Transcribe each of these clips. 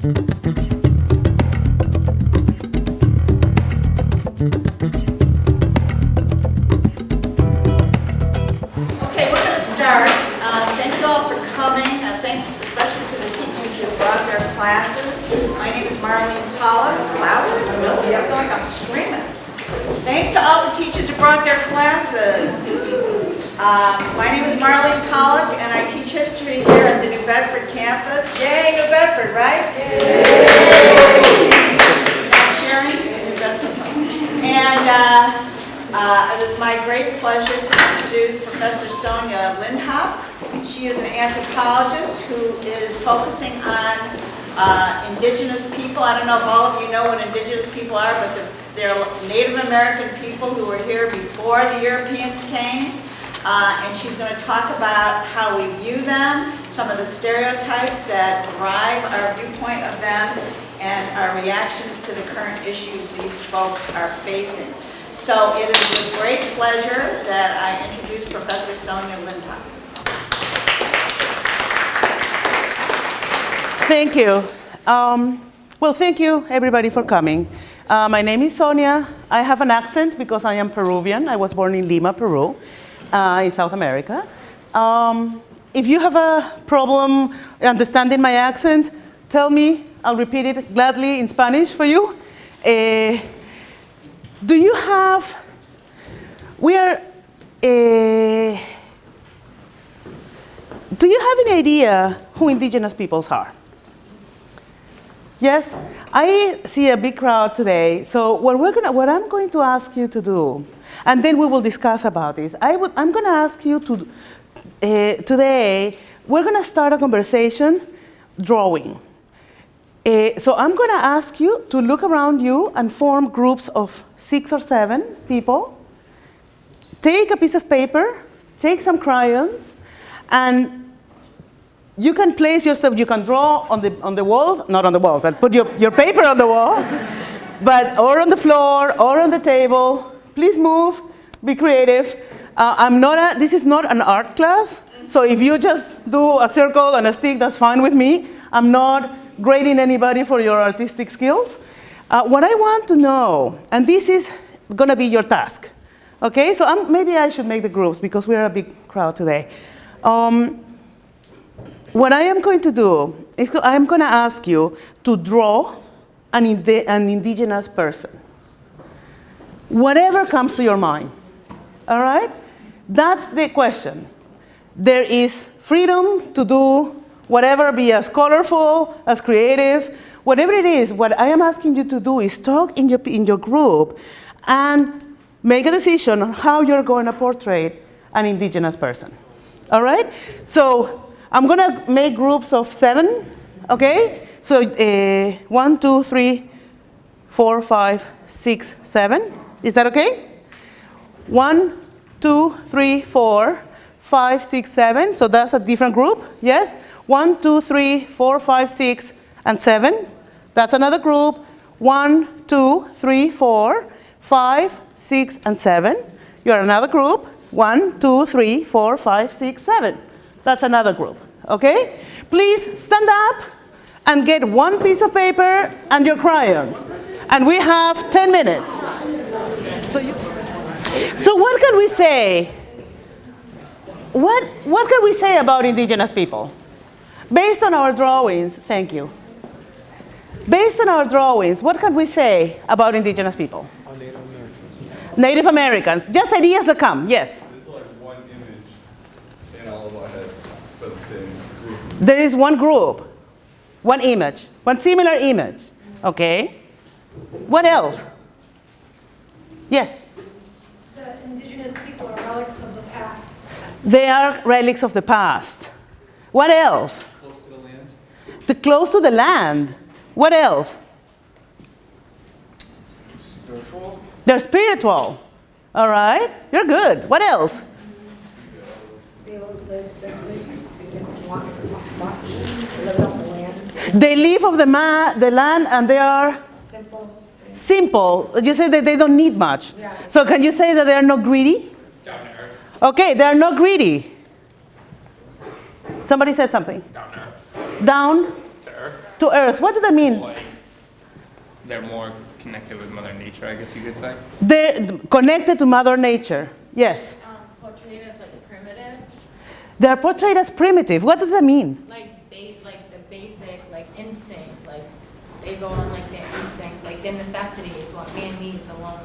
My name is Marlene. Louder? Really? I feel like I'm screaming. Thanks to all the teachers who brought their classes. Um, My name is Marlene Pollard, and I teach history here at the New Bedford campus. Yay, New Bedford, right? Not sharing? New Bedford. And uh, uh, It is my great pleasure to introduce Professor Sonia Lindhop. She is an anthropologist who is focusing on uh, indigenous people. I don't know if all of you know what indigenous people are, but they're Native American people who were here before the Europeans came. Uh, And she's going to talk about how we view them, some of the stereotypes that drive our viewpoint of them, and our reactions to the current issues these folks are facing. So it is with great pleasure that I introduce Professor Sonia Lindhop. Thank you. Um, well, thank you, everybody, for coming. Uh, my name is Sonia. I have an accent because I am Peruvian. I was born in Lima, Peru, uh, in South America. Um, if you have a problem understanding my accent, tell me. I'll repeat it gladly in Spanish for you. Eh, do you have, we are, eh, do you have any idea who indigenous peoples are? Yes, I see a big crowd today. So what, we're gonna, what I'm going to ask you to do, and then we will discuss about this. I would, I'm going to ask you to, uh, today, we're going to start a conversation drawing. Uh, so I'm going to ask you to look around you and form groups of six or seven people. Take a piece of paper, take some crayons, and you can place yourself, you can draw on the, on the walls, not on the wall, but put your, your paper on the wall, but, or on the floor, or on the table. Please move, be creative. Uh, I'm not a, this is not an art class, so if you just do a circle and a stick, that's fine with me. I'm not grading anybody for your artistic skills. Uh, what I want to know, and this is gonna be your task, okay? So I'm, maybe I should make the groups because we're a big crowd today. Um, what I am going to do is I am going to ask you to draw an, indi an indigenous person. Whatever comes to your mind. All right? That's the question. There is freedom to do whatever, be as colorful, as creative, whatever it is. What I am asking you to do is talk in your, in your group and make a decision on how you're going to portray an indigenous person. All right? So I'm going to make groups of seven, okay? So uh, one, two, three, four, five, six, seven. Is that okay? One, two, three, four, five, six, seven. So that's a different group, yes? One, two, three, four, five, six, and seven. That's another group. One, two, three, four, five, six, and seven. You're another group. One, two, three, four, five, six, seven. That's another group, okay? Please stand up and get one piece of paper and your crayons. And we have 10 minutes. So, you, so what can we say? What, what can we say about indigenous people? Based on our drawings, thank you. Based on our drawings, what can we say about indigenous people? Native Americans. Just ideas that come, yes. There's like one image in all of our heads for the same group. There is one group, one image, one similar image, okay? What else? Yes, The indigenous people are relics of the past. they are relics of the past. What else? Close to the land. The close to the land. What else? Spiritual. They're spiritual. All right, you're good. What else? They live simply, they want much, live off the land, They live of the, ma- the land and they are simple. simple. You say that they don't need much. Yeah. So can you say that they are not greedy? Down there. Okay, they are not greedy. Somebody said something. Down there. Down? There. to earth. What does that mean? Like, they're more connected with Mother Nature, I guess you could say. They're connected to Mother Nature. Yes. um, portrayed as like primitive, They're portrayed as primitive. What does that mean? like ba- like the basic like instinct, like they go on like their instinct, like their necessity is what man needs alone.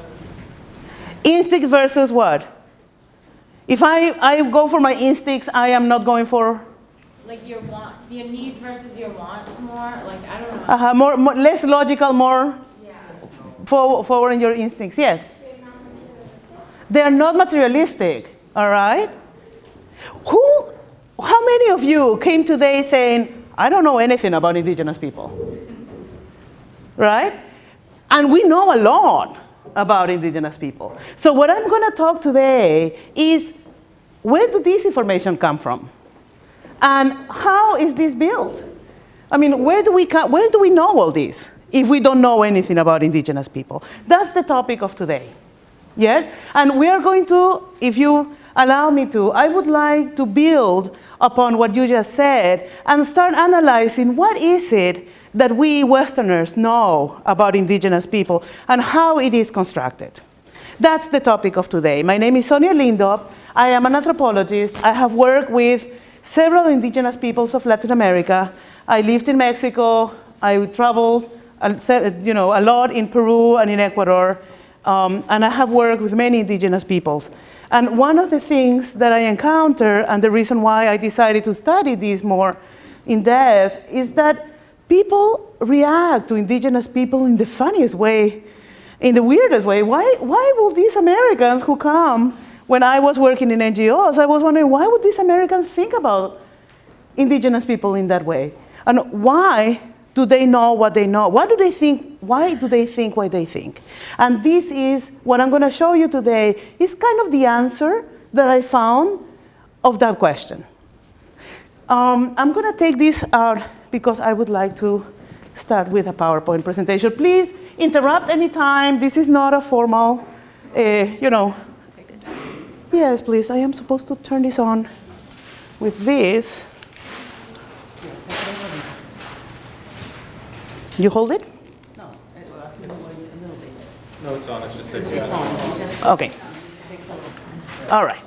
Instinct versus what? If I, I go for my instincts, I am not going for Like your wants, your needs versus your wants more. Like I don't know. uh, -huh, more, more, less logical, more yeah. for, following your instincts. Yes. They are not materialistic, all right? Who, how many of you came today saying, I don't know anything about indigenous people? Right? And we know a lot about indigenous people. So what I'm going to talk today is where do this information come from? And how is this built? I mean, where do we, where do we know all this if we don't know anything about indigenous people? That's the topic of today. Yes? And we are going to, if you allow me to, I would like to build upon what you just said and start analyzing what is it that we Westerners know about indigenous people and how it is constructed. That's the topic of today. My name is Sonia Lindop. I am an anthropologist. I have worked with several indigenous peoples of Latin America. I lived in Mexico. I traveled you know, a lot in Peru and in Ecuador. Um, and I have worked with many indigenous peoples. And one of the things that I encounter, and the reason why I decided to study this more in depth, is that people react to indigenous people in the funniest way, in the weirdest way. Why, why will these Americans who come, when I was working in NGOs, I was wondering why would these Americans think about indigenous people in that way? And why do they know what they know? Why do they think, why do they think what they think? And this is what I'm going to show you today is kind of the answer that I found of that question. Um, I'm going to take this out because I would like to start with a PowerPoint presentation. Please interrupt anytime. This is not a formal, uh, you know. Yes, please. I am supposed to turn this on with this. You hold it? No, No, it's on, it's just takes you out. Okay. All right.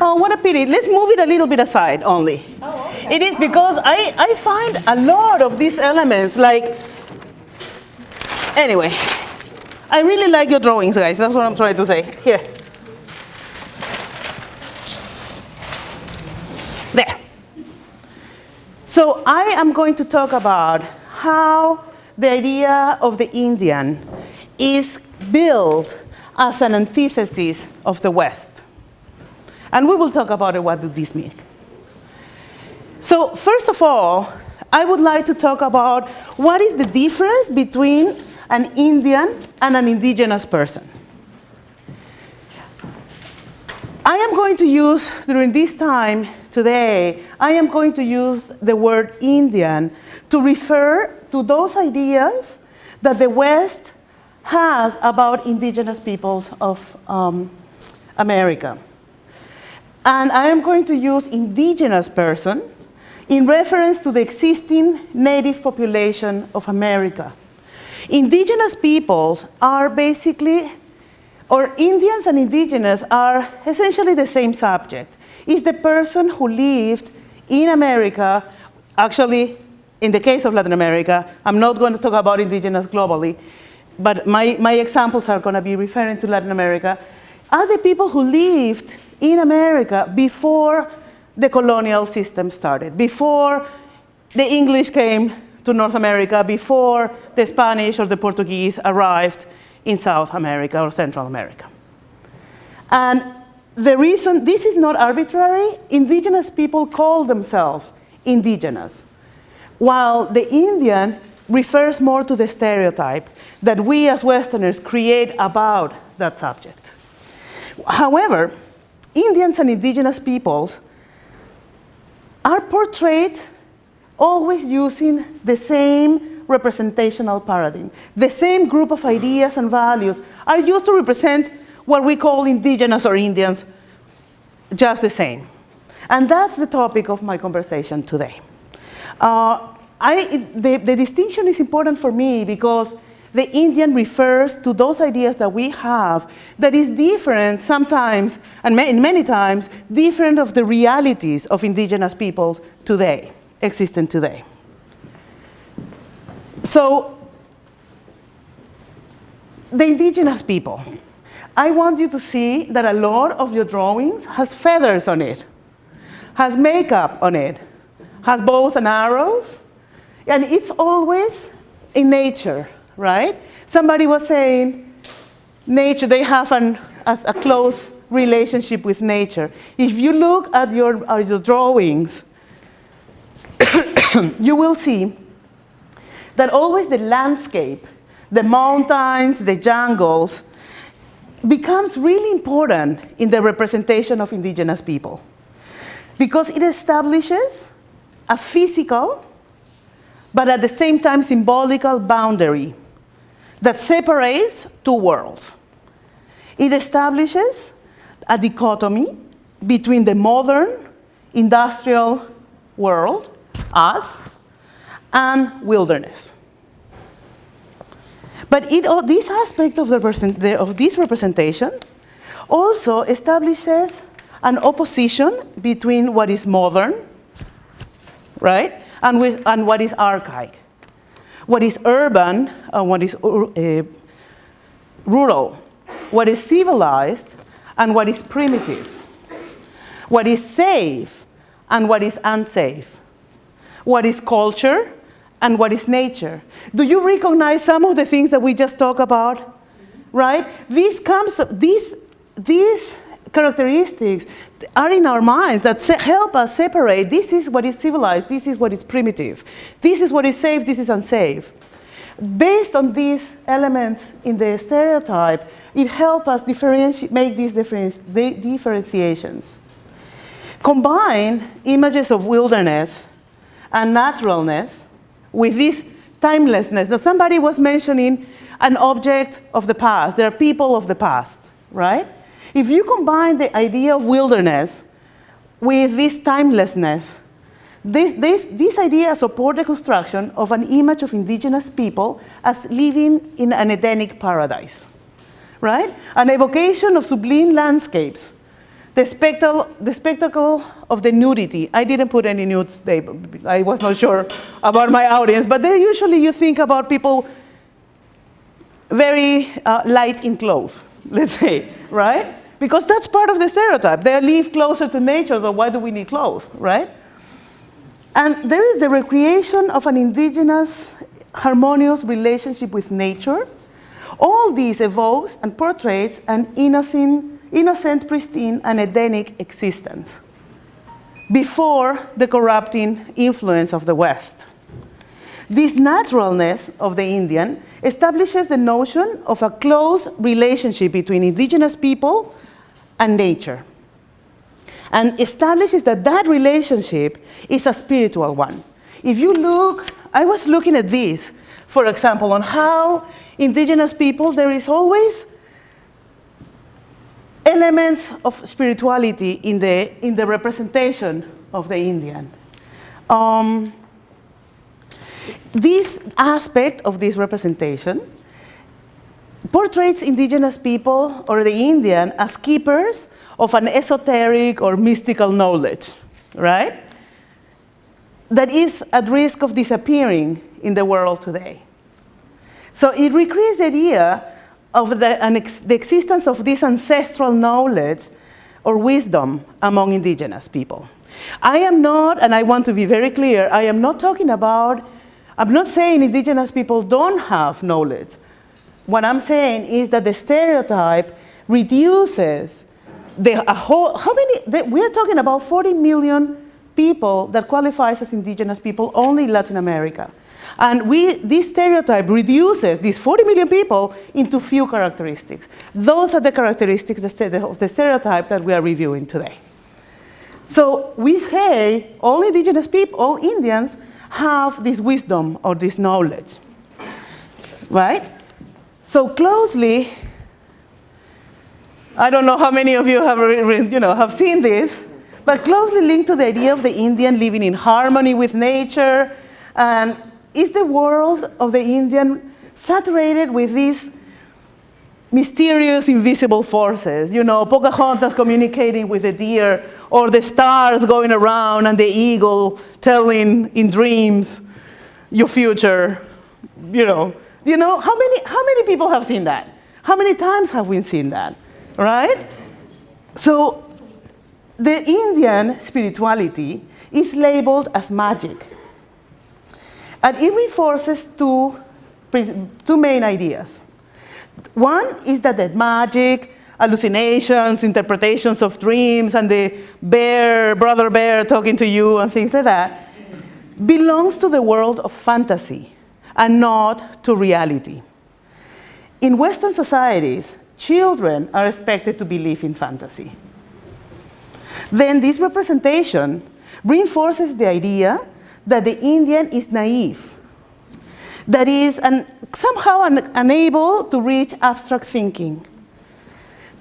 Oh, what a pity. Let's move it a little bit aside only. It is because I, I find a lot of these elements like, anyway, I really like your drawings, guys. That's what I'm trying to say. Here. So I am going to talk about how the idea of the Indian is built as an antithesis of the West. And we will talk about it, what does this mean. So first of all, I would like to talk about what is the difference between an Indian and an indigenous person. I am going to use, during this time today, I am going to use the word Indian to refer to those ideas that the West has about indigenous peoples of um, America. And I am going to use indigenous person in reference to the existing native population of America. Indigenous peoples are basically, or Indians and indigenous are essentially the same subject. It's the person who lived in America, actually, in the case of Latin America, I'm not going to talk about indigenous globally, but my, my examples are going to be referring to Latin America, are the people who lived in America before the colonial system started, before the English came to North America, before the Spanish or the Portuguese arrived in South America or Central America. And the reason, this is not arbitrary, indigenous people call themselves indigenous, while the Indian refers more to the stereotype that we as Westerners create about that subject. However, Indians and indigenous peoples are portrayed always using the same representational paradigm. The same group of ideas and values are used to represent what we call indigenous or Indians, just the same. And that's the topic of my conversation today. Uh, I, the, the distinction is important for me because the Indian refers to those ideas that we have that is different sometimes, and ma many times, different of the realities of indigenous peoples today, existent today. So, the indigenous people. I want you to see that a lot of your drawings has feathers on it, has makeup on it, has bows and arrows, and it's always in nature, right? Somebody was saying, nature, they have an, a, a close relationship with nature. If you look at your, at your drawings, you will see that always the landscape, the mountains, the jungles, becomes really important in the representation of indigenous people because it establishes a physical, but at the same time symbolical boundary that separates two worlds. It establishes a dichotomy between the modern industrial world, us, and wilderness. But it, oh, this aspect of, the, of this representation also establishes an opposition between what is modern, right, and, with, and what is archaic. What is urban and what is uh, rural. What is civilized and what is primitive. What is safe and what is unsafe. What is culture and what is nature. Do you recognize some of the things that we just talked about? Right? These, comes, these, these characteristics are in our minds that help us separate this is what is civilized, this is what is primitive, this is what is safe, this is unsafe. Based on these elements in the stereotype, it helps us differentiate make these differentiations. Combine images of wilderness and naturalness with this timelessness. Now, somebody was mentioning an object of the past. There are people of the past, right? If you combine the idea of wilderness with this timelessness, this, this, this idea supports the construction of an image of indigenous people as living in an Edenic paradise, right? An evocation of sublime landscapes the spectacle, the spectacle of the nudity. I didn't put any nudes there. I was not sure about my audience, but there usually you think about people very uh, light in clothes, let's say, right? Because that's part of the stereotype. They live closer to nature, so why do we need clothes, right? And there is the recreation of an indigenous harmonious relationship with nature. All these evokes and portrays an innocent innocent, pristine, and Edenic existence before the corrupting influence of the West. This naturalness of the Indian establishes the notion of a close relationship between indigenous people and nature, and establishes that that relationship is a spiritual one. If you look, I was looking at this, for example, on how indigenous people, there is always elements of spirituality in the, in the representation of the Indian. Um, this aspect of this representation portrays indigenous people or the Indian as keepers of an esoteric or mystical knowledge, right? That is at risk of disappearing in the world today. So it recreates the idea of the, ex the existence of this ancestral knowledge or wisdom among indigenous people. I am not, and I want to be very clear, I am not talking about, I'm not saying indigenous people don't have knowledge. What I'm saying is that the stereotype reduces the a whole, how many, the, we're talking about 40 million people that qualifies as indigenous people only in Latin America. And we, this stereotype reduces these 40 million people into few characteristics. Those are the characteristics of the stereotype that we are reviewing today. So we say all indigenous people, all Indians, have this wisdom or this knowledge, right? So closely, I don't know how many of you have, you know, have seen this, but closely linked to the idea of the Indian living in harmony with nature. And is the world of the Indian saturated with these mysterious invisible forces? You know, Pocahontas communicating with the deer, or the stars going around and the eagle telling in dreams your future. You know, you know how many, how many people have seen that? How many times have we seen that? Right? So the Indian spirituality is labeled as magic. And it reinforces two, two main ideas. One is that the magic, hallucinations, interpretations of dreams, and the bear, brother bear talking to you and things like that, belongs to the world of fantasy and not to reality. In Western societies, children are expected to believe in fantasy. Then this representation reinforces the idea that the Indian is naive, that is somehow un, unable to reach abstract thinking.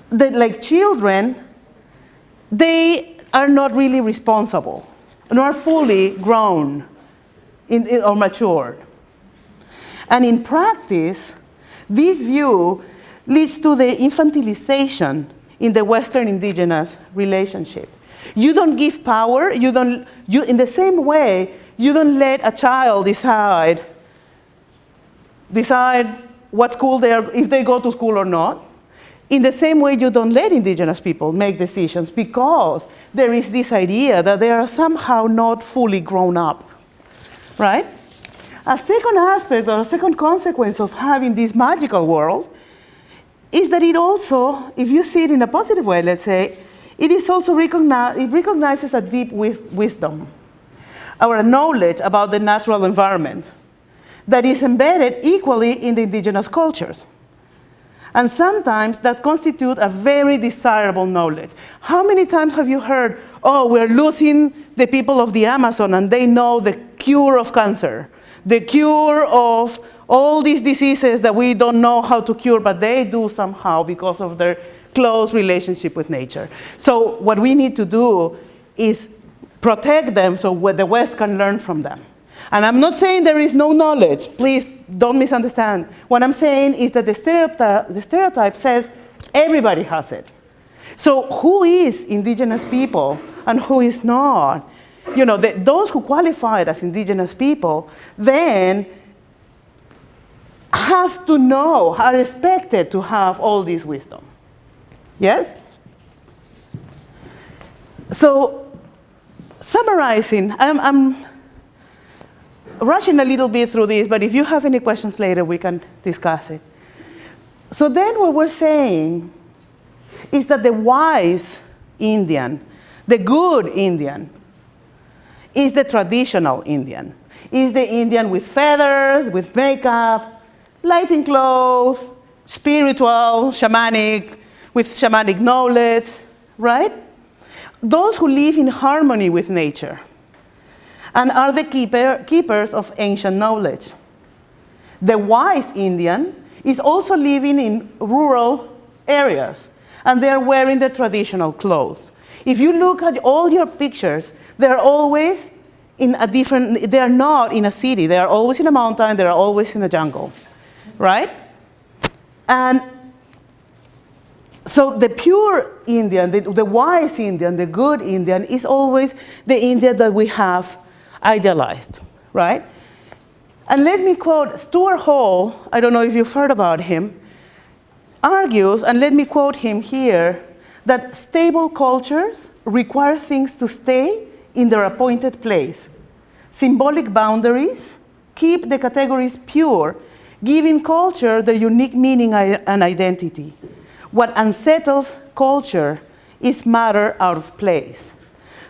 That like children, they are not really responsible, nor fully grown in, in, or matured. And in practice, this view leads to the infantilization in the Western indigenous relationship. You don't give power, you don't, you, in the same way, you don't let a child decide, decide what school they are, if they go to school or not. In the same way, you don't let indigenous people make decisions because there is this idea that they are somehow not fully grown up, right? A second aspect or a second consequence of having this magical world is that it also, if you see it in a positive way, let's say, it is also recognize, it recognizes a deep wisdom, our knowledge about the natural environment that is embedded equally in the indigenous cultures. And sometimes that constitute a very desirable knowledge. How many times have you heard, oh, we're losing the people of the Amazon and they know the cure of cancer, the cure of all these diseases that we don't know how to cure, but they do somehow because of their close relationship with nature. So what we need to do is protect them so the West can learn from them. And I'm not saying there is no knowledge. Please don't misunderstand. What I'm saying is that the stereotype, the stereotype says everybody has it. So who is indigenous people and who is not? You know, the, those who qualified as indigenous people then have to know, are expected to have all this wisdom. Yes? So, summarizing, I'm, I'm, rushing a little bit through this, but if you have any questions later, we can discuss it. So then what we're saying is that the wise Indian, the good Indian, is the traditional Indian. Is the Indian with feathers, with makeup, lighting clothes, spiritual, shamanic, with shamanic knowledge, right? Those who live in harmony with nature and are the keeper, keepers of ancient knowledge. The wise Indian is also living in rural areas and they're wearing the traditional clothes. If you look at all your pictures, they're always in a different, they're not in a city, they're always in a mountain, they're always in a jungle, right? And so the pure Indian, the, the, wise Indian, the good Indian is always the India that we have idealized, right? And let me quote Stuart Hall, I don't know if you've heard about him, argues, and let me quote him here, that stable cultures require things to stay in their appointed place. Symbolic boundaries keep the categories pure, giving culture their unique meaning and identity. What unsettles culture is matter out of place.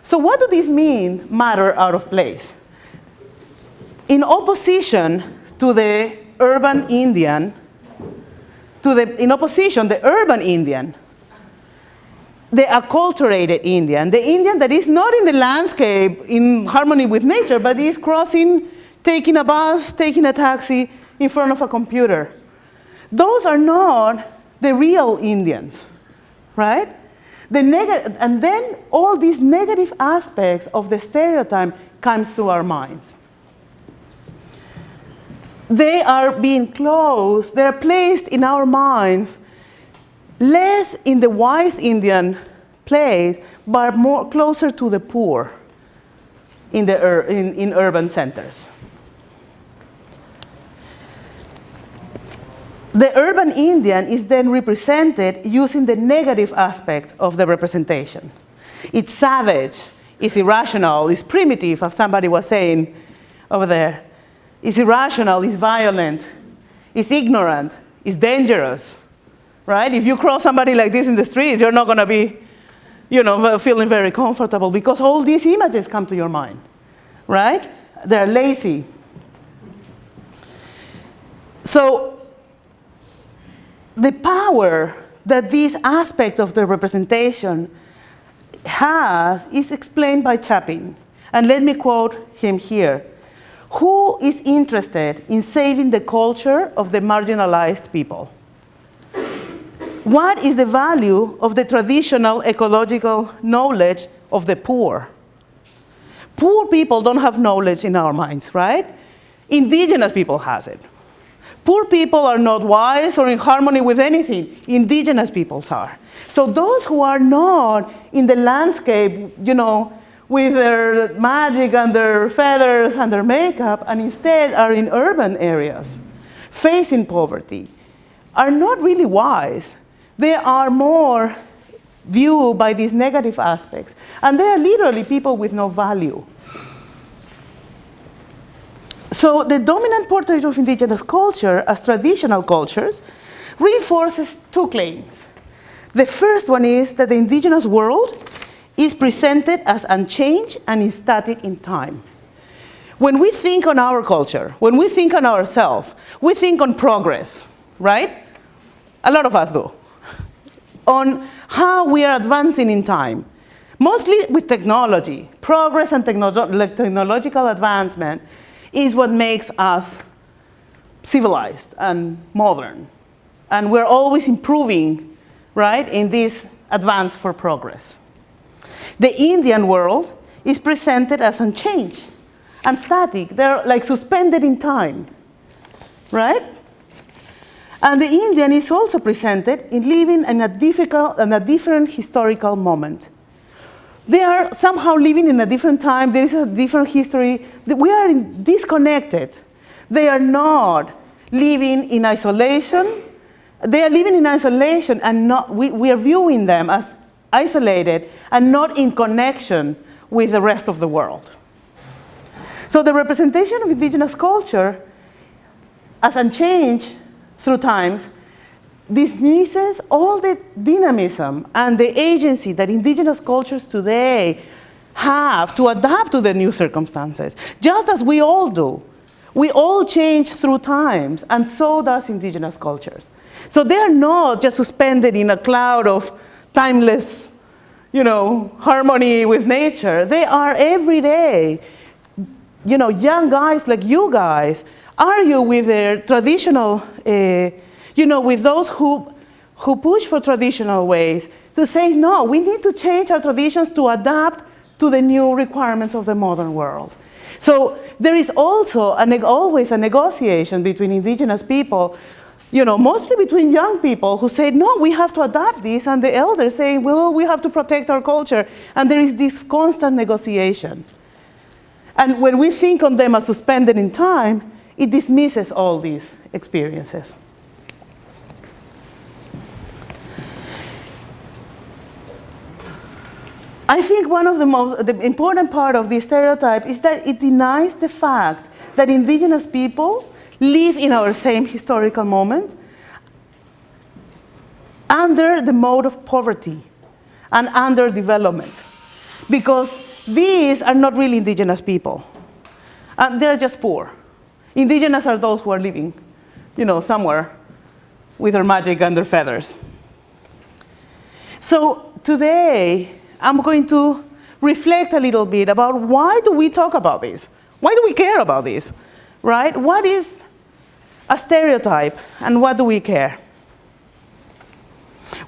So what do these mean, matter out of place? In opposition to the urban Indian, to the, in opposition, the urban Indian, the acculturated Indian, the Indian that is not in the landscape in harmony with nature, but is crossing, taking a bus, taking a taxi in front of a computer. Those are not the real Indians, right? the and then all these negative aspects of the stereotype comes to our minds. They are being closed, they're placed in our minds less in the wise Indian place, but more closer to the poor in, the in, in urban centers. The urban Indian is then represented using the negative aspect of the representation. It's savage, it's irrational, it's primitive, as somebody was saying over there. It's irrational, it's violent, it's ignorant, it's dangerous, right? If you cross somebody like this in the streets, you're not gonna be, you know, feeling very comfortable because all these images come to your mind, right? They're lazy. So the power that this aspect of the representation has is explained by Chapin. And let me quote him here. Who is interested in saving the culture of the marginalized people? What is the value of the traditional ecological knowledge of the poor? Poor people don't have knowledge in our minds, right? Indigenous people has it. Poor people are not wise or in harmony with anything. Indigenous peoples are. So those who are not in the landscape, you know, with their magic and their feathers and their makeup, and instead are in urban areas, facing poverty, are not really wise. They are more viewed by these negative aspects. And they are literally people with no value. So the dominant portrait of indigenous culture as traditional cultures reinforces two claims. The first one is that the indigenous world is presented as unchanged and static in time. When we think on our culture, when we think on ourselves, we think on progress, right? A lot of us do. On how we are advancing in time, mostly with technology. Progress and technolo technological advancement is what makes us civilized and modern. And we're always improving, right, in this advance for progress. The Indian world is presented as unchanged and static. They're like suspended in time, right? And the Indian is also presented in living in a, difficult, in a different historical moment. They are somehow living in a different time. There is a different history. We are disconnected. They are not living in isolation. They are living in isolation and not, we, we are viewing them as isolated and not in connection with the rest of the world. So the representation of indigenous culture as unchanged through times dismisses all the dynamism and the agency that indigenous cultures today have to adapt to the new circumstances, just as we all do. We all change through times, and so does indigenous cultures. So they're not just suspended in a cloud of timeless, you know, harmony with nature. They are every day, you know, young guys like you guys argue with their traditional uh, you know, with those who, who push for traditional ways to say, no, we need to change our traditions to adapt to the new requirements of the modern world. So there is also a always a negotiation between indigenous people, you know, mostly between young people who say, no, we have to adapt this, and the elders saying, well, we have to protect our culture. And there is this constant negotiation. And when we think on them as suspended in time, it dismisses all these experiences. I think one of the most the important part of this stereotype is that it denies the fact that indigenous people live in our same historical moment under the mode of poverty and underdevelopment. Because these are not really indigenous people. And they're just poor. Indigenous are those who are living, you know, somewhere with their magic and their feathers. So today, I'm going to reflect a little bit about why do we talk about this? Why do we care about this? Right? What is a stereotype and what do we care?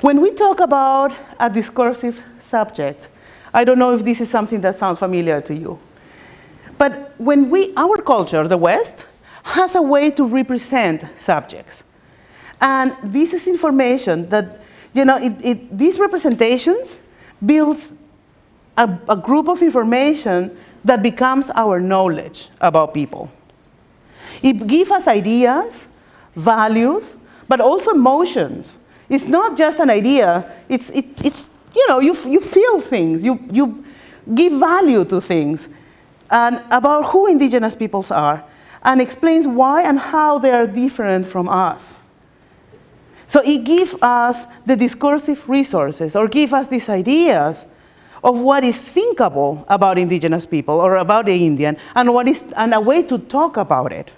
When we talk about a discursive subject, I don't know if this is something that sounds familiar to you. But when we, our culture, the West, has a way to represent subjects. And this is information that, you know, it, it, these representations builds a, a group of information that becomes our knowledge about people. It gives us ideas, values, but also emotions. It's not just an idea, it's, it, it's you know, you, you feel things, you, you give value to things and about who indigenous peoples are and explains why and how they are different from us. So it gives us the discursive resources or give us these ideas of what is thinkable about indigenous people or about the Indian and, what is, and a way to talk about it,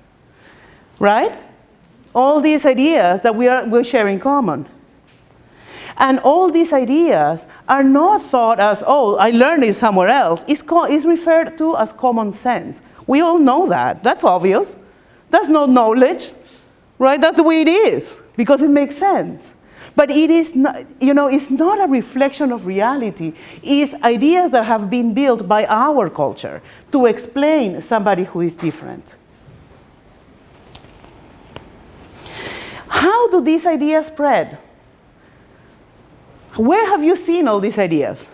right? All these ideas that we, are, we share in common. And all these ideas are not thought as, oh, I learned it somewhere else. It's, it's referred to as common sense. We all know that. That's obvious. That's not knowledge, right? That's the way it is, because it makes sense. But it is not, you know, it's not a reflection of reality. It's ideas that have been built by our culture to explain somebody who is different. How do these ideas spread? Where have you seen all these ideas?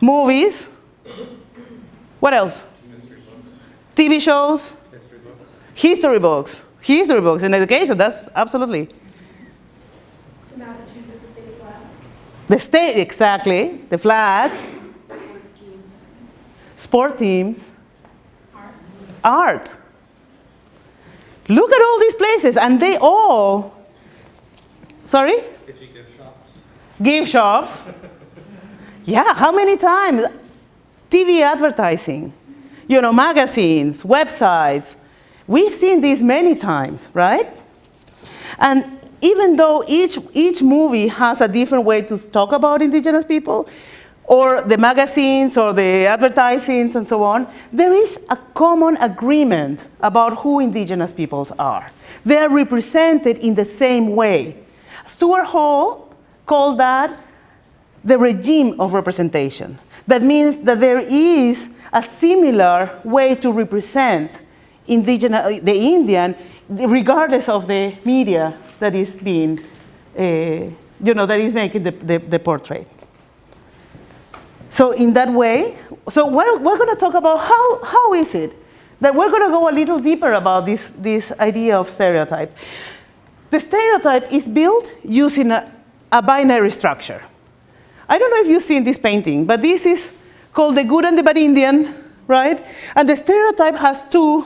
Movies. What else? TV shows. History books. History books. History books in education, that's absolutely. The Massachusetts State Flag. The state, exactly. The flags. Sports teams. Sport teams. Art. Art. Look at all these places, and they all. Sorry? Itchy gift shops. Gift shops. Yeah, how many times? TV advertising, you know, magazines, websites. We've seen these many times, right? And even though each, each movie has a different way to talk about indigenous people, or the magazines or the advertisings and so on, there is a common agreement about who indigenous peoples are. They are represented in the same way. Stuart Hall called that the regime of representation. That means that there is a similar way to represent indigenous, the Indian, regardless of the media that is being, uh, you know, that is making the, the, the portrait. So in that way, so we're, we're going to talk about how, how is it that we're going to go a little deeper about this, this idea of stereotype. The stereotype is built using a, a binary structure. I don't know if you've seen this painting, but this is called the good and the bad Indian, right? And the stereotype has two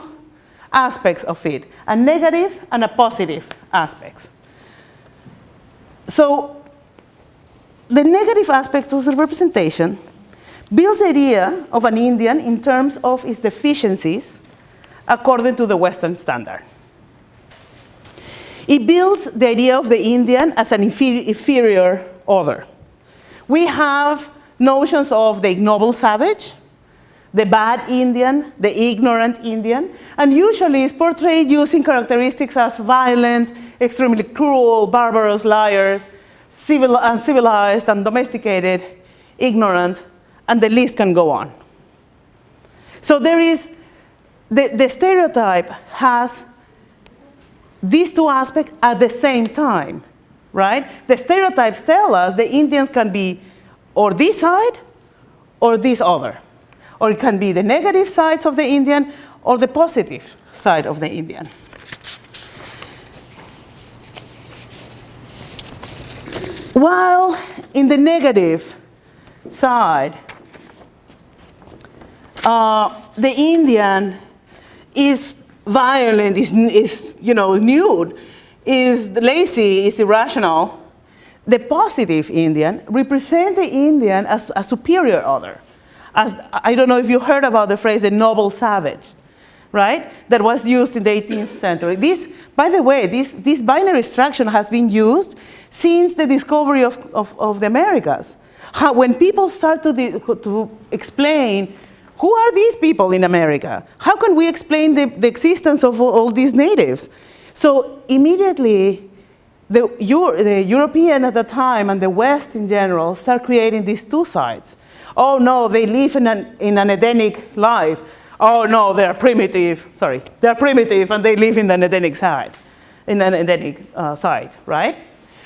aspects of it, a negative and a positive aspects. So the negative aspect of the representation builds the idea of an Indian in terms of its deficiencies according to the Western standard. It builds the idea of the Indian as an inferior other. We have notions of the ignoble savage, the bad Indian, the ignorant Indian, and usually is portrayed using characteristics as violent, extremely cruel, barbarous, liars, civil, uncivilized, and domesticated, ignorant, and the list can go on. So there is, the, the stereotype has these two aspects at the same time, right? The stereotypes tell us the Indians can be or this side or this other. Or it can be the negative sides of the Indian or the positive side of the Indian. While in the negative side, uh, the Indian is violent, is, is you know, nude, is lazy, is irrational. The positive Indian represents the Indian as a superior other. As, I don't know if you heard about the phrase the noble savage, right? That was used in the 18th century. This, by the way, this, this binary structure has been used since the discovery of, of, of the Americas. How, when people start to, to explain who are these people in America? How can we explain the, the existence of all, all these natives? So immediately, the, Euro, the European at the time and the West in general start creating these two sides. Oh no, they live in an, in an Edenic life. Oh no, they're primitive. Sorry, they're primitive and they live in an Edenic side, in an Edenic uh, side, right?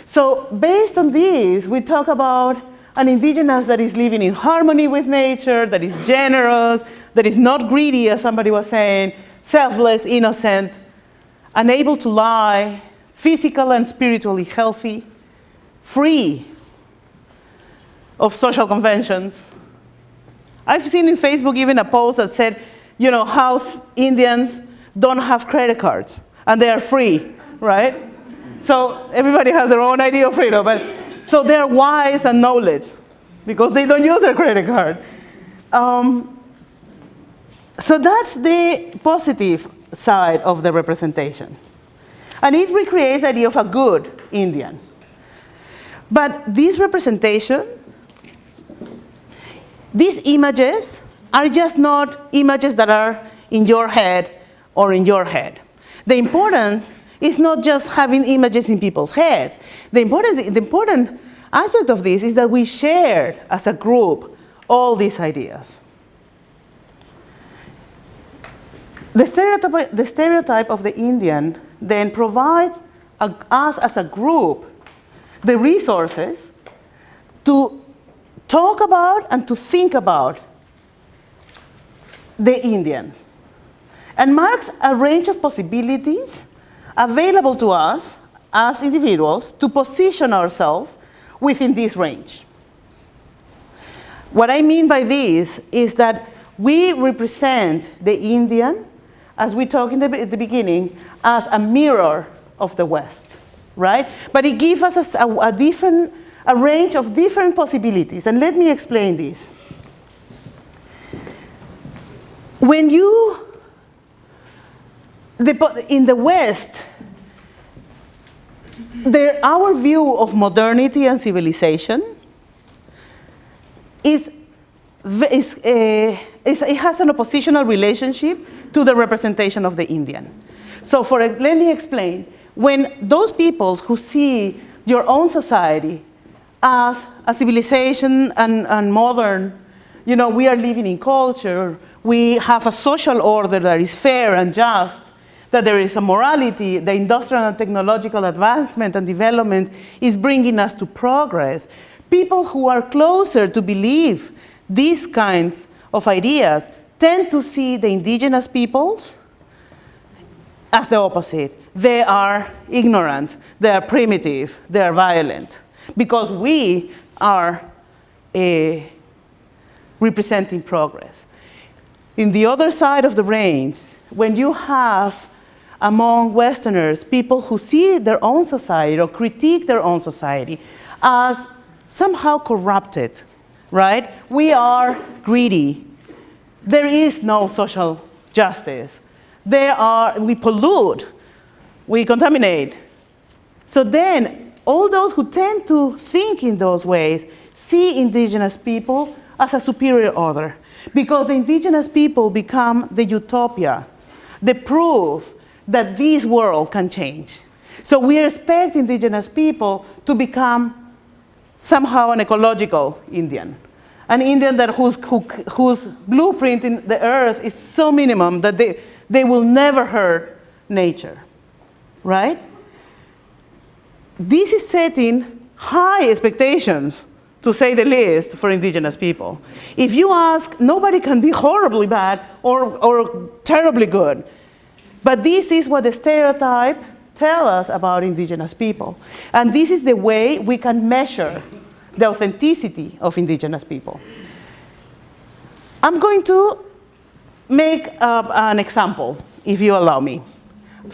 So based on this, we talk about an indigenous that is living in harmony with nature, that is generous, that is not greedy, as somebody was saying, selfless, innocent, unable to lie, physical and spiritually healthy, free of social conventions. I've seen in Facebook even a post that said, you know, how Indians don't have credit cards and they are free, right? So everybody has their own idea of freedom, but so they're wise and knowledge because they don't use their credit card. Um, so that's the positive side of the representation. And it recreates the idea of a good Indian. But this representation, these images are just not images that are in your head or in your head. The importance is not just having images in people's heads. The, importance, the important aspect of this is that we shared as a group all these ideas. The stereotype, the stereotype of the Indian then provides a, us as a group the resources to talk about and to think about the Indians and marks a range of possibilities available to us as individuals to position ourselves within this range. What I mean by this is that we represent the Indian, as we talked in the, at the beginning, as a mirror of the West, right? But it gives us a, a different, a range of different possibilities, and let me explain this. When you, the, in the West, our view of modernity and civilization is, is, uh, is, it has an oppositional relationship to the representation of the Indian. So for, let me explain. When those peoples who see your own society as a civilization and, and modern, you know, we are living in culture, we have a social order that is fair and just, that there is a morality, the industrial and technological advancement and development is bringing us to progress. People who are closer to believe these kinds of ideas tend to see the indigenous peoples as the opposite. They are ignorant, they are primitive, they are violent, because we are uh, representing progress. In the other side of the range, when you have among Westerners people who see their own society or critique their own society as somehow corrupted, right? We are greedy. There is no social justice. There are, we pollute, we contaminate. So then, all those who tend to think in those ways see indigenous people as a superior order because the indigenous people become the utopia, the proof that this world can change. So we expect indigenous people to become somehow an ecological Indian. An Indian that whose, who, whose blueprint in the earth is so minimum that they, they will never hurt nature, right? This is setting high expectations, to say the least, for indigenous people. If you ask, nobody can be horribly bad or, or terribly good. But this is what the stereotype tell us about indigenous people. And this is the way we can measure the authenticity of indigenous people. I'm going to make uh, an example, if you allow me,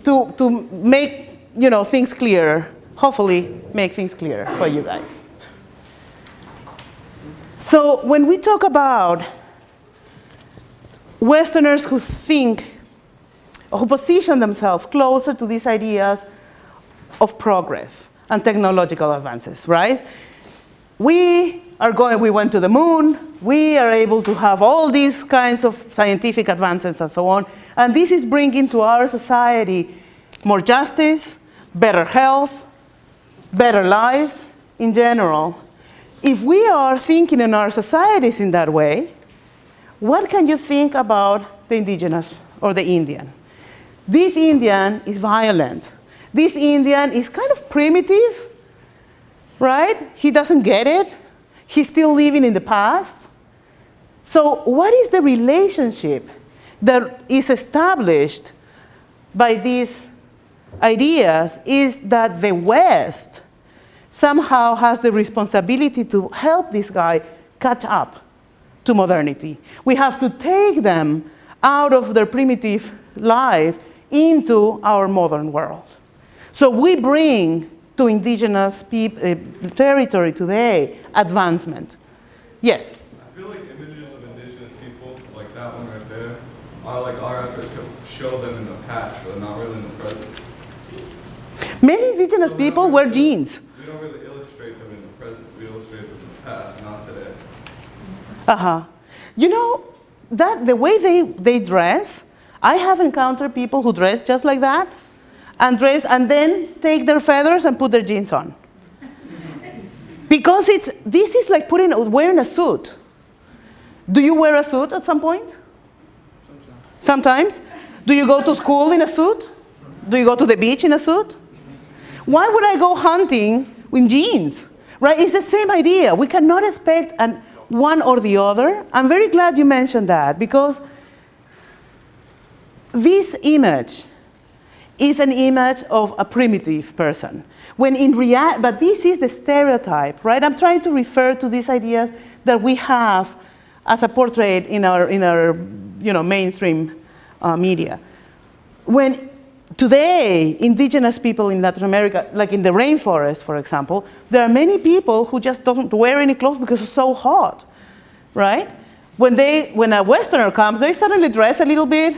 to, to make you know, things clearer, hopefully make things clearer for you guys. So when we talk about Westerners who think or who position themselves closer to these ideas of progress and technological advances, right? We are going, we went to the moon, we are able to have all these kinds of scientific advances and so on, and this is bringing to our society more justice, better health, better lives in general. If we are thinking in our societies in that way, what can you think about the indigenous or the Indian? This Indian is violent. This Indian is kind of primitive, right? He doesn't get it. He's still living in the past. So, what is the relationship that is established by these ideas is that the West somehow has the responsibility to help this guy catch up to modernity. We have to take them out of their primitive life into our modern world. So we bring to indigenous peop- uh, territory today advancement. Yes? I feel like images of indigenous people, like that one right there, are like our efforts to show them in the past, but not really in the present. Many indigenous people wear jeans. We don't really illustrate them in the present, we illustrate them in the past, not today. Uh-huh. You know, that the way they, they dress, I have encountered people who dress just like that and dress and then take their feathers and put their jeans on. Because it's this is like putting wearing a suit. Do you wear a suit at some point? Sometimes. Do you go to school in a suit? Do you go to the beach in a suit? Why would I go hunting in jeans? Right? It's the same idea. We cannot expect an, one or the other. I'm very glad you mentioned that because this image is an image of a primitive person. When in rea- but this is the stereotype, right? I'm trying to refer to these ideas that we have as a portrait in our, in our you know, mainstream uh, media. When today, indigenous people in Latin America, like in the rainforest, for example, there are many people who just don't wear any clothes because it's so hot, right? When, they, when a Westerner comes, they suddenly dress a little bit,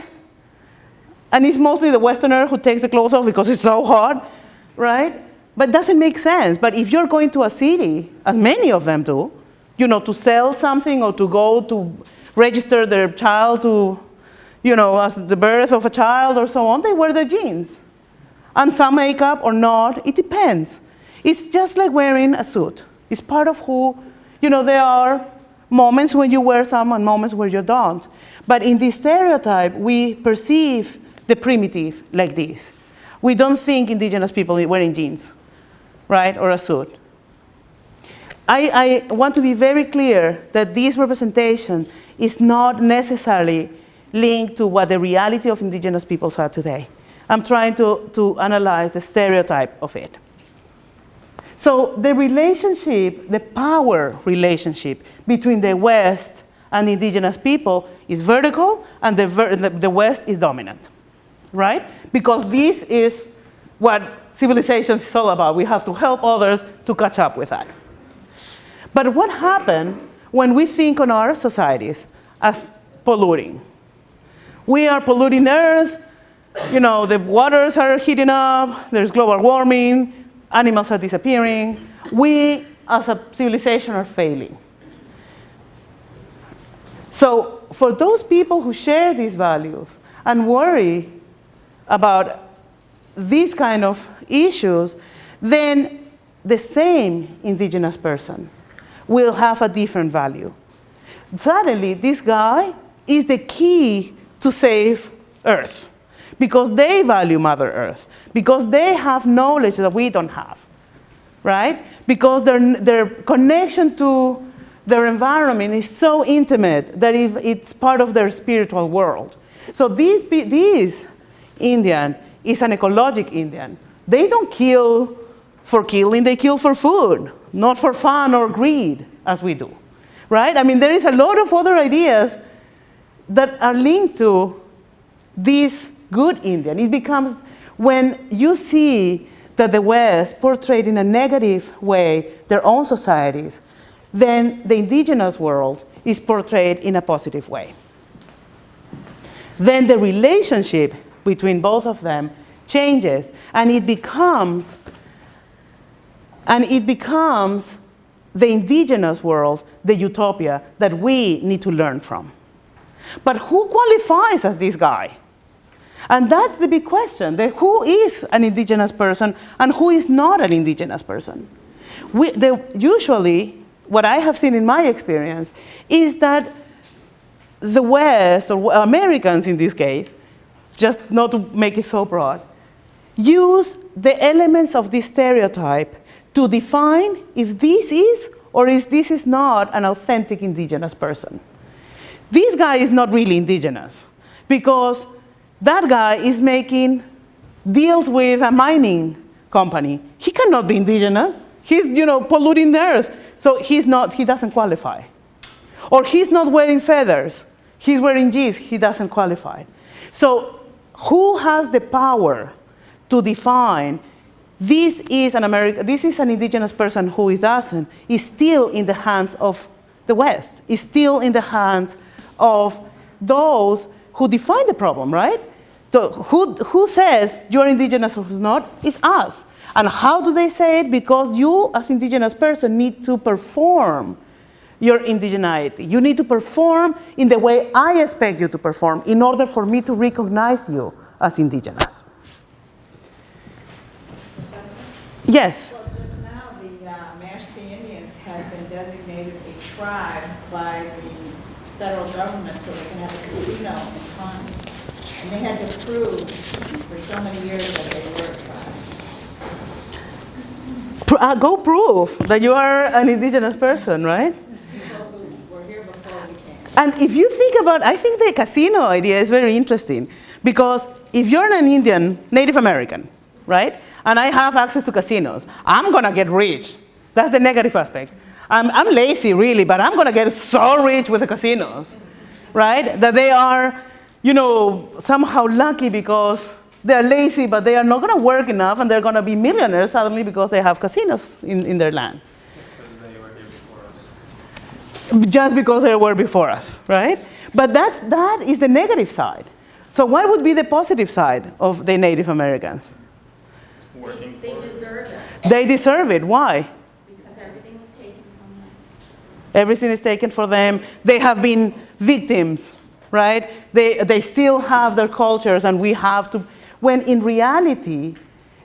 and it's mostly the Westerner who takes the clothes off because it's so hot, right? But it doesn't make sense. But if you're going to a city, as many of them do, you know, to sell something or to go to register their child to, you know, as the birth of a child or so on, they wear their jeans. And some makeup or not, it depends. It's just like wearing a suit. It's part of who, you know, there are moments when you wear some and moments where you don't. But in this stereotype, we perceive the primitive like this. We don't think indigenous people wearing jeans, right, or a suit. I, I want to be very clear that this representation is not necessarily linked to what the reality of indigenous peoples are today. I'm trying to, to analyze the stereotype of it. So the relationship, the power relationship between the West and indigenous people is vertical and the, the, the West is dominant, right? Because this is what civilization is all about. We have to help others to catch up with that. But what happens when we think on our societies as polluting? We are polluting the earth, you know, the waters are heating up, there's global warming, animals are disappearing. We, as a civilization, are failing. So, for those people who share these values and worry about these kind of issues, then the same indigenous person will have a different value. Suddenly, this guy is the key to save Earth because they value Mother Earth, because they have knowledge that we don't have, right? Because their, their connection to their environment is so intimate that it's part of their spiritual world. So these, this Indian is an ecologic Indian. They don't kill for killing, they kill for food, not for fun or greed, as we do, right? I mean, there is a lot of other ideas that are linked to this good Indian. It becomes, when you see that the West portrayed in a negative way their own societies, then the indigenous world is portrayed in a positive way. Then the relationship between both of them changes and it becomes and it becomes the indigenous world, the utopia that we need to learn from. But who qualifies as this guy? And that's the big question, who is an indigenous person and who is not an indigenous person. We, the, usually, what I have seen in my experience is that the West, or Americans in this case, just not to make it so broad, use the elements of this stereotype to define if this is or if this is not an authentic indigenous person. This guy is not really indigenous because that guy is making deals with a mining company. He cannot be indigenous. He's, you know, polluting the earth. So he's not, he doesn't qualify. Or he's not wearing feathers. He's wearing jeans. He doesn't qualify. So who has the power to define this is an American, this is an indigenous person who it doesn't, is still in the hands of the West, is still in the hands of those who define the problem, right? Who, who says you're indigenous or who's not? It's us. And how do they say it? Because you, as indigenous person, need to perform your indigeneity. You need to perform in the way I expect you to perform in order for me to recognize you as indigenous. Yes. Well, just now, the uh, Mashpee Indians have been designated a tribe by the federal government so they can have a casino in funds. And they had to prove for so many years that they were a tribe. Uh, go prove that you are an indigenous person, right? People who were here before we came. And if you think about, I think the casino idea is very interesting because if you're an Indian, Native American, right, and I have access to casinos, I'm gonna get rich. That's the negative aspect. I'm, I'm lazy, really, but I'm gonna get so rich with the casinos, right? That they are, you know, somehow lucky because they're lazy, but they are not gonna work enough and they're gonna be millionaires suddenly because they have casinos in, in their land. Because they were here before us. Just because they were before us, right? But that's, that is the negative side. So what would be the positive side of the Native Americans? Working They for deserve it, They deserve it. Why? because everything was taken from them. Everything is taken for them. They have been victims, right? They, they still have their cultures and we have to, when in reality,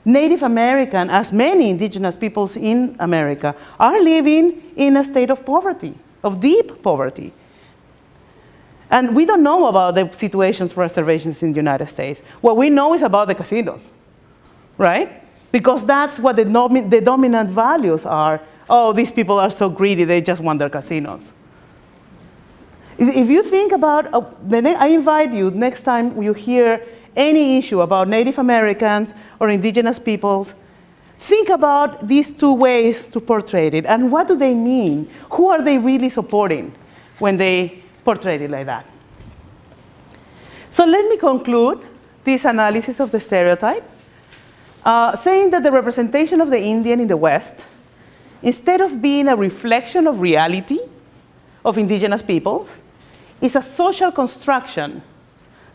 Native American, as many indigenous peoples in America, are living in a state of poverty, of deep poverty. And we don't know about the situations for reservations in the United States. What we know is about the casinos, right? Because that's what the, the dominant values are. Oh, these people are so greedy, they just want their casinos. If you think about, uh, I invite you next time you hear any issue about Native Americans or indigenous peoples, think about these two ways to portray it and what do they mean? Who are they really supporting when they portray it like that? So let me conclude this analysis of the stereotype, uh, saying that the representation of the Indian in the West, instead of being a reflection of reality of indigenous peoples, is a social construction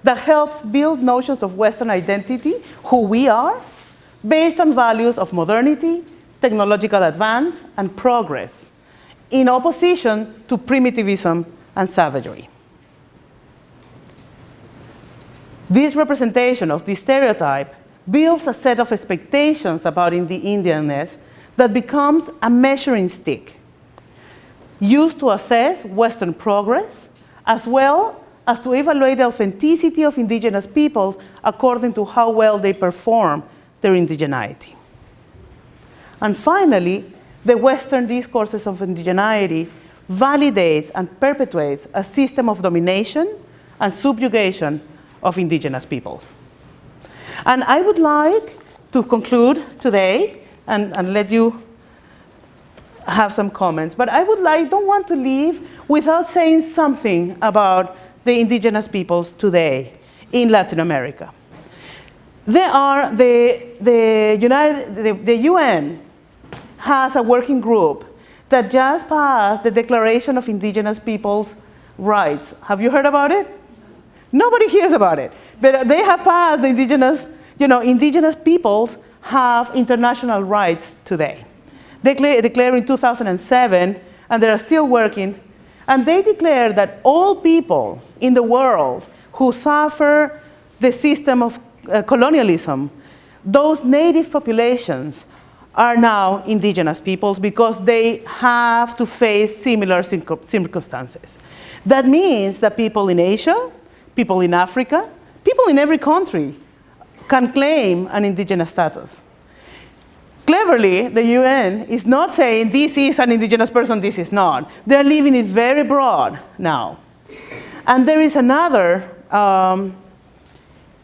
that helps build notions of Western identity, who we are, based on values of modernity, technological advance, and progress, in opposition to primitivism and savagery. This representation of this stereotype builds a set of expectations about the Indianness that becomes a measuring stick used to assess Western progress, as well as to evaluate the authenticity of indigenous peoples according to how well they perform their indigeneity. And finally, the Western discourses of indigeneity validates and perpetuates a system of domination and subjugation of indigenous peoples. And I would like to conclude today and, and let you have some comments, but I would like, don't want to leave without saying something about the indigenous peoples today in Latin America. Are the, the, United, the, the UN has a working group that just passed the Declaration of Indigenous Peoples' Rights. Have you heard about it? Nobody hears about it. But they have passed the indigenous, you know, indigenous peoples have international rights today. They declare, declared in 2007, and they are still working, and they declare that all people in the world who suffer the system of uh, colonialism, those native populations are now indigenous peoples because they have to face similar circumstances. That means that people in Asia, people in Africa, people in every country can claim an indigenous status. Cleverly, the UN is not saying this is an indigenous person, this is not. They're leaving it very broad now. And there is another um,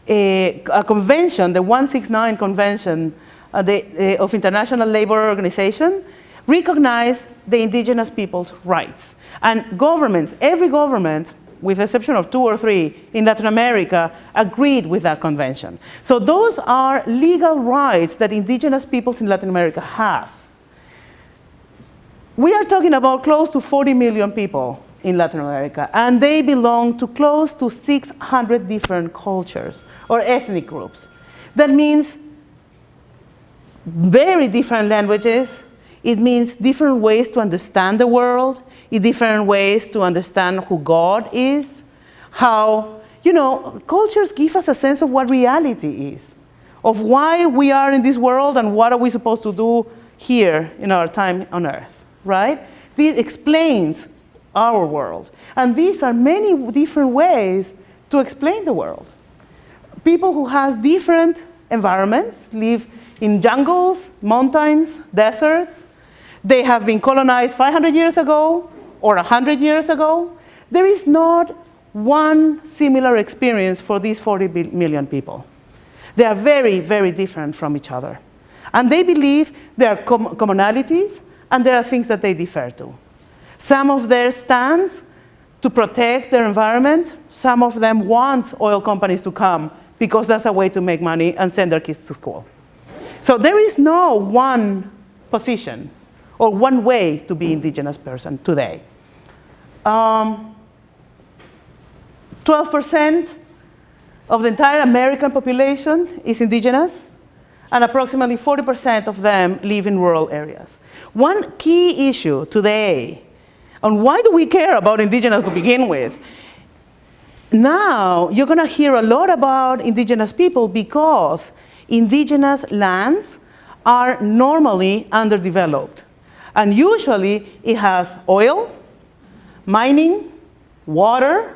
a, a convention, the 169 Convention uh, the, uh, of International Labor Organization, recognize the indigenous people's rights. And governments, every government, with the exception of two or three in Latin America, agreed with that convention. So those are legal rights that indigenous peoples in Latin America has. We are talking about close to 40 million people in Latin America, and they belong to close to 600 different cultures or ethnic groups. That means very different languages. It means different ways to understand the world, different ways to understand who God is, how, you know, cultures give us a sense of what reality is, of why we are in this world and what are we supposed to do here in our time on earth, right? This explains our world. And these are many different ways to explain the world. People who has different environments live in jungles, mountains, deserts. They have been colonized 500 years ago or 100 years ago. There is not one similar experience for these 40 million people. They are very, very different from each other. And they believe there are com commonalities and there are things that they differ to. Some of their stands to protect their environment, some of them want oil companies to come because that's a way to make money and send their kids to school. So there is no one position or one way to be indigenous person today. Um, 12% of the entire American population is indigenous, and approximately 40% of them live in rural areas. One key issue today, and why do we care about indigenous to begin with? Now, you're going to hear a lot about indigenous people because indigenous lands are normally underdeveloped. And usually it has oil, mining, water,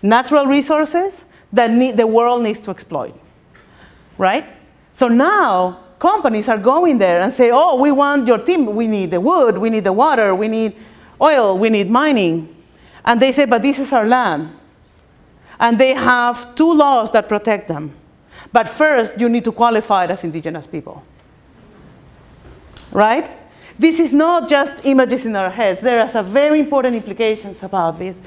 natural resources that need, the world needs to exploit, right? So now companies are going there and say, oh, we want your team, we need the wood, we need the water, we need oil, we need mining. And they say, but this is our land. And they have two laws that protect them. But first, you need to qualify it as indigenous people. Right? This is not just images in our heads. There are some very important implications about this.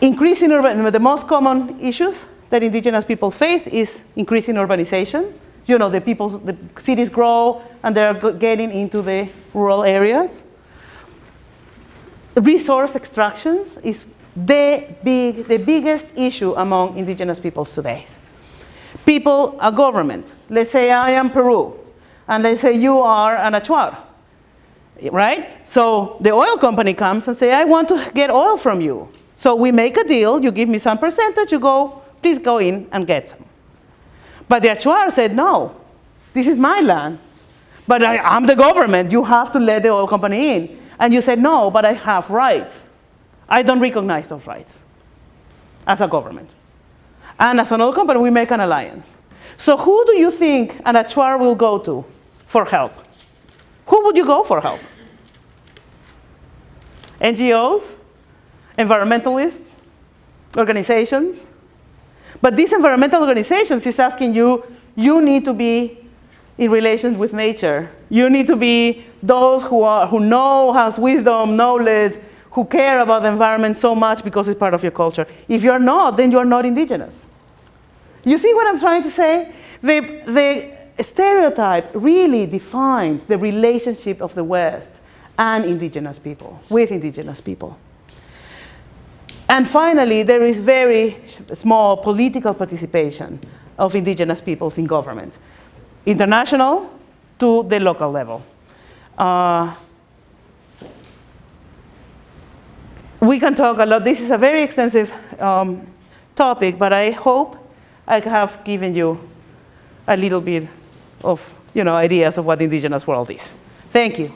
Increasing urban, the most common issues that indigenous people face is increasing urbanization. You know, the people, the cities grow and they're getting into the rural areas. Resource extractions is the, big, the biggest issue among indigenous peoples today. People, a government, let's say I am Peru, and let's say you are an Achuar, right? So the oil company comes and say, I want to get oil from you. So we make a deal, you give me some percentage, you go, please go in and get some. But the Achuar said, no, this is my land. But I, I'm the government, you have to let the oil company in. And you said, no, but I have rights. I don't recognize those rights as a government. And as an oil company, we make an alliance. So who do you think an Achuar will go to for help? Who would you go for help? NGOs, environmentalists, organizations. But these environmental organizations is asking you, you need to be in relations with nature. You need to be those who, are, who know, has wisdom, knowledge, who care about the environment so much because it's part of your culture. If you're not, then you're not indigenous. You see what I'm trying to say? The, the stereotype really defines the relationship of the West and indigenous people, with indigenous people. And finally, there is very small political participation of indigenous peoples in government, international to the local level. Uh, we can talk a lot. This is a very extensive um, topic, but I hope I have given you a little bit of you know, ideas of what the indigenous world is. Thank you.